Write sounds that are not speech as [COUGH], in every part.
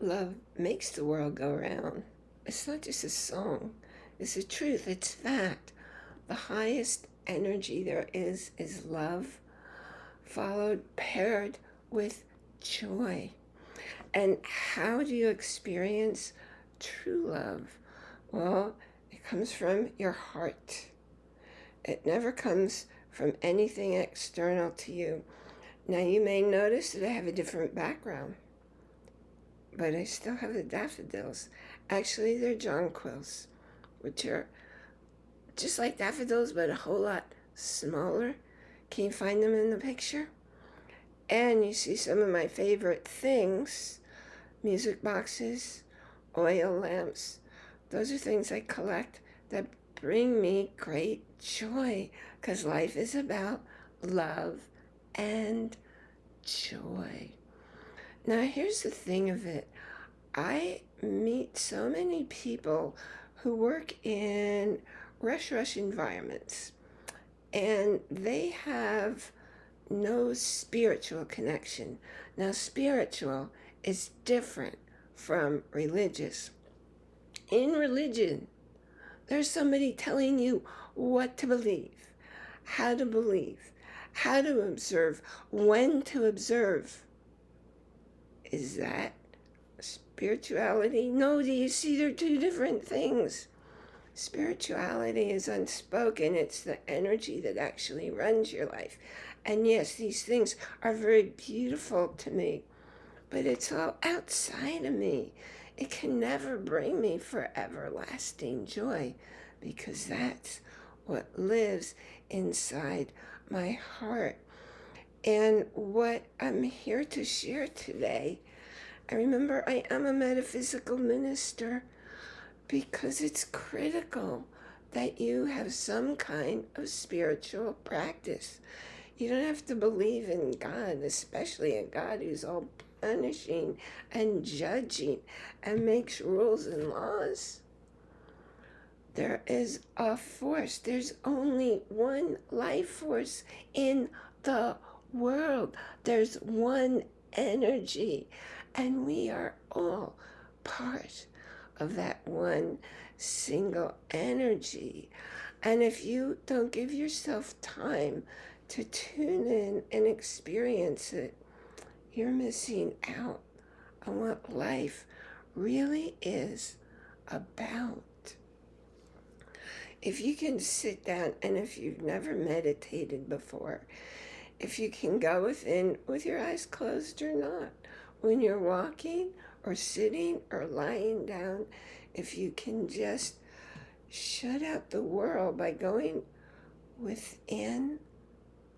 love makes the world go round. It's not just a song. It's a truth. It's fact. The highest energy there is is love, followed, paired with joy. And how do you experience true love? Well, it comes from your heart. It never comes from anything external to you. Now you may notice that I have a different background, but I still have the daffodils. Actually, they're jonquils, which are just like daffodils, but a whole lot smaller. Can you find them in the picture? And you see some of my favorite things, music boxes, oil lamps. Those are things I collect that bring me great joy because life is about love and joy. Now, here's the thing of it. I meet so many people who work in rush rush environments and they have no spiritual connection. Now, spiritual is different from religious. In religion, there's somebody telling you what to believe, how to believe, how to observe, when to observe. Is that spirituality? No, do you see they're two different things? Spirituality is unspoken. It's the energy that actually runs your life. And yes, these things are very beautiful to me, but it's all outside of me. It can never bring me for everlasting joy because that's what lives inside my heart. And what I'm here to share today, I remember I am a metaphysical minister because it's critical that you have some kind of spiritual practice. You don't have to believe in God, especially a God who's all punishing and judging and makes rules and laws. There is a force. There's only one life force in the world. There's one energy. And we are all part of that one single energy. And if you don't give yourself time to tune in and experience it, you're missing out on what life really is about. If you can sit down and if you've never meditated before, if you can go within with your eyes closed or not, when you're walking or sitting or lying down, if you can just shut out the world by going within,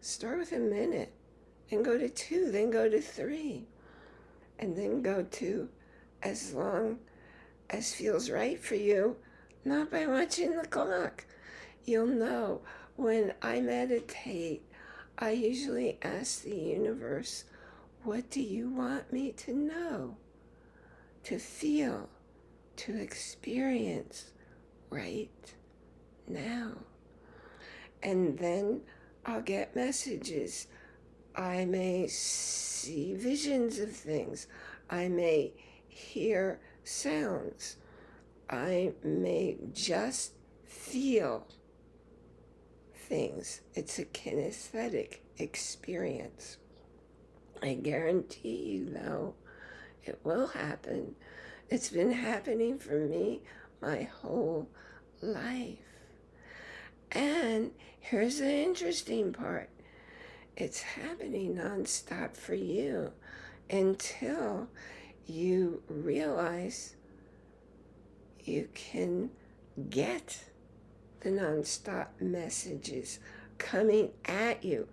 start with a minute and go to two, then go to three, and then go to as long as feels right for you, not by watching the clock. You'll know when I meditate, I usually ask the universe, what do you want me to know, to feel, to experience right now? And then I'll get messages I may see visions of things. I may hear sounds. I may just feel things. It's a kinesthetic experience. I guarantee you, though, it will happen. It's been happening for me my whole life. And here's the interesting part it's happening nonstop for you until you realize you can get the nonstop messages coming at you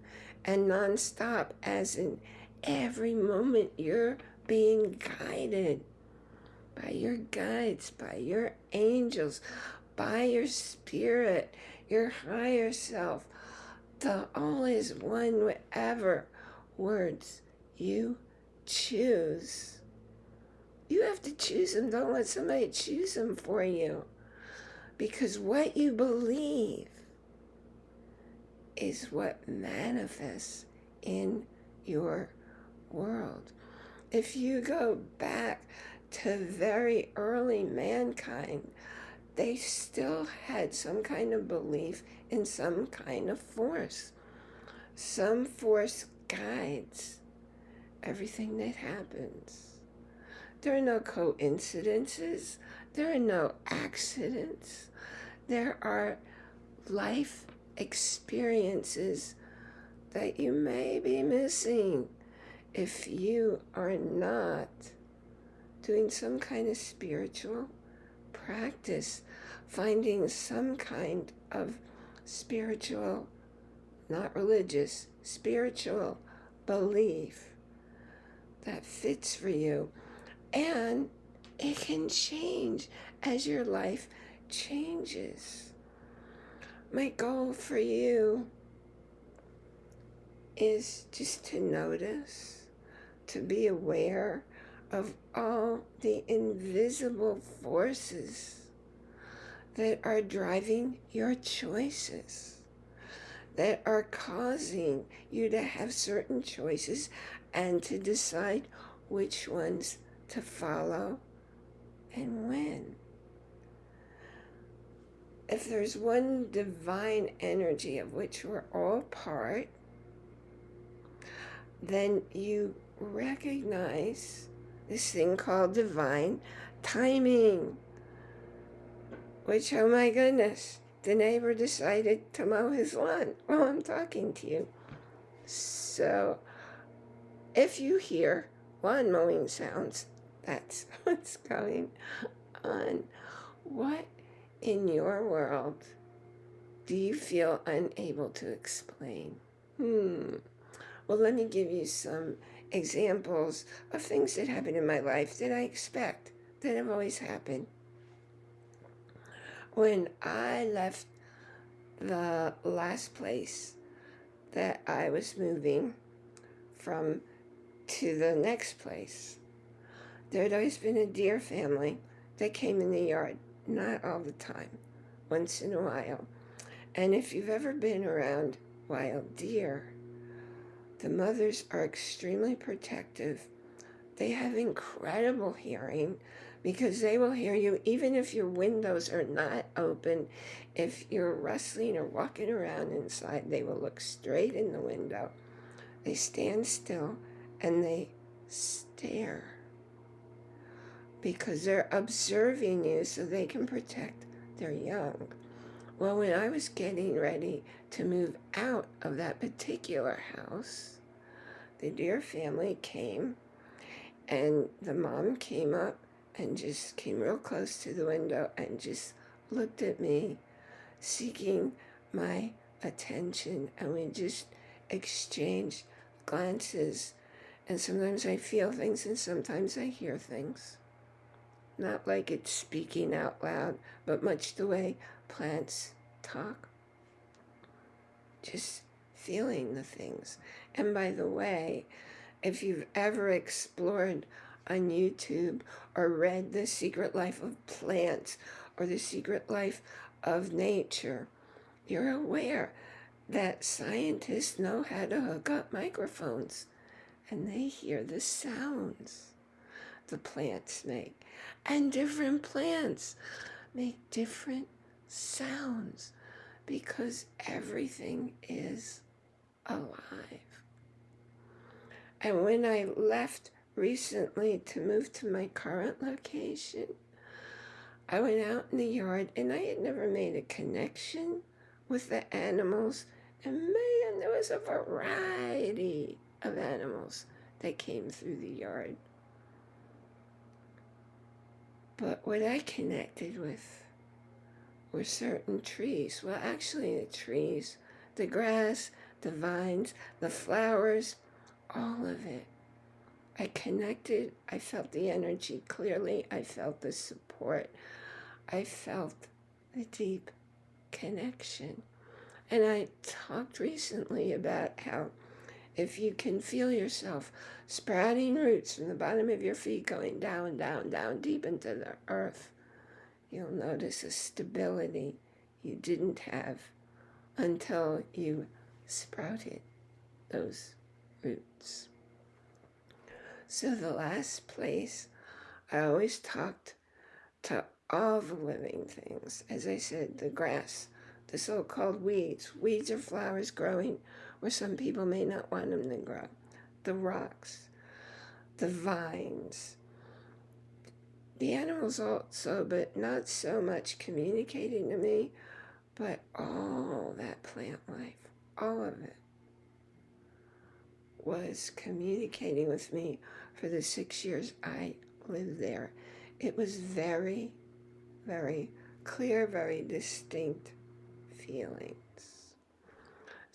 and nonstop as in every moment you're being guided by your guides, by your angels, by your spirit, your higher self, the all is one whatever words you choose. You have to choose them. Don't let somebody choose them for you. Because what you believe is what manifests in your world. If you go back to very early mankind, they still had some kind of belief in some kind of force. Some force guides everything that happens. There are no coincidences. There are no accidents. There are life experiences that you may be missing if you are not doing some kind of spiritual practice, finding some kind of spiritual, not religious, spiritual belief that fits for you. And it can change as your life changes. My goal for you is just to notice, to be aware of all the invisible forces that are driving your choices, that are causing you to have certain choices and to decide which ones to follow and when. If there's one divine energy of which we're all part, then you recognize this thing called divine timing. Which, oh my goodness, the neighbor decided to mow his lawn while I'm talking to you. So, if you hear lawn mowing sounds, that's [LAUGHS] what's going on. What in your world do you feel unable to explain? Hmm. Well, let me give you some examples of things that happen in my life that I expect, that have always happened. When I left the last place that I was moving from to the next place, there had always been a deer family that came in the yard, not all the time, once in a while. And if you've ever been around wild deer, the mothers are extremely protective. They have incredible hearing because they will hear you even if your windows are not open. If you're rustling or walking around inside, they will look straight in the window. They stand still and they stare because they're observing you so they can protect their young. Well, when I was getting ready to move out of that particular house, the deer family came and the mom came up and just came real close to the window and just looked at me, seeking my attention. And we just exchanged glances. And sometimes I feel things and sometimes I hear things. Not like it's speaking out loud, but much the way plants talk. Just feeling the things. And by the way, if you've ever explored on YouTube or read The Secret Life of Plants or The Secret Life of Nature, you're aware that scientists know how to hook up microphones and they hear the sounds the plants make. And different plants make different sounds because everything is alive. And when I left recently to move to my current location, I went out in the yard and I had never made a connection with the animals. And man, there was a variety of animals that came through the yard. But what I connected with were certain trees. Well, actually, the trees, the grass, the vines, the flowers, all of it. I connected. I felt the energy clearly. I felt the support. I felt the deep connection. And I talked recently about how if you can feel yourself sprouting roots from the bottom of your feet going down, down, down, deep into the earth, you'll notice a stability you didn't have until you sprouted those roots. So the last place I always talked to all the living things. As I said, the grass, the so-called weeds. Weeds are flowers growing where some people may not want them to grow. The rocks, the vines, the animals also, but not so much communicating to me, but all that plant life, all of it was communicating with me for the six years I lived there. It was very, very clear, very distinct feelings.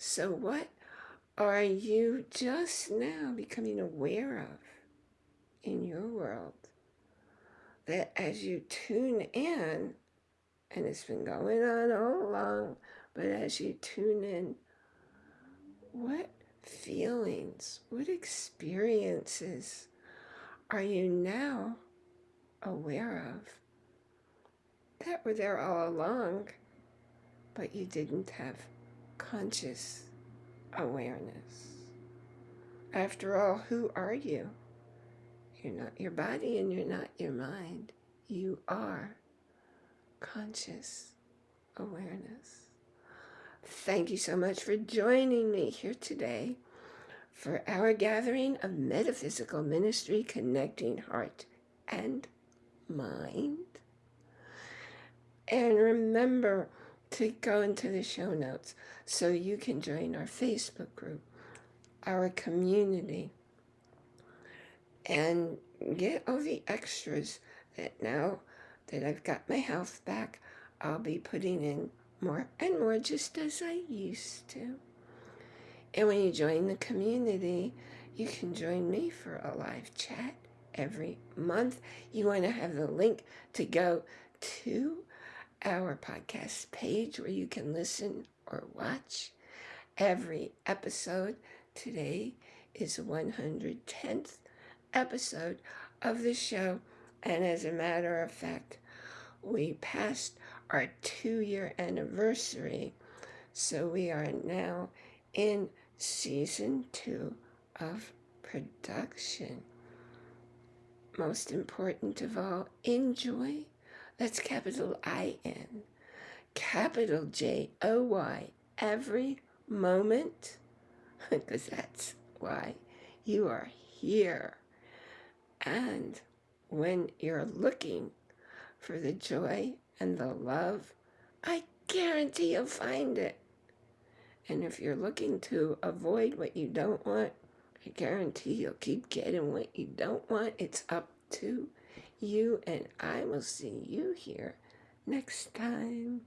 So what are you just now becoming aware of in your world? That as you tune in, and it's been going on all along, but as you tune in, what feelings, what experiences are you now aware of that were there all along, but you didn't have conscious awareness? After all, who are you? You're not your body and you're not your mind. You are conscious awareness. Thank you so much for joining me here today for our gathering of metaphysical ministry connecting heart and mind. And remember to go into the show notes so you can join our Facebook group, our community, and get all the extras that now that I've got my health back, I'll be putting in more and more just as I used to. And when you join the community, you can join me for a live chat every month. You want to have the link to go to our podcast page where you can listen or watch every episode. Today is the 110th episode of the show. And as a matter of fact, we passed our two year anniversary. So we are now in season two of production. Most important of all, enjoy. That's capital I N, capital J O Y, every moment, [LAUGHS] because that's why you are here. And when you're looking for the joy and the love, I guarantee you'll find it. And if you're looking to avoid what you don't want, I guarantee you'll keep getting what you don't want. It's up to you, and I will see you here next time.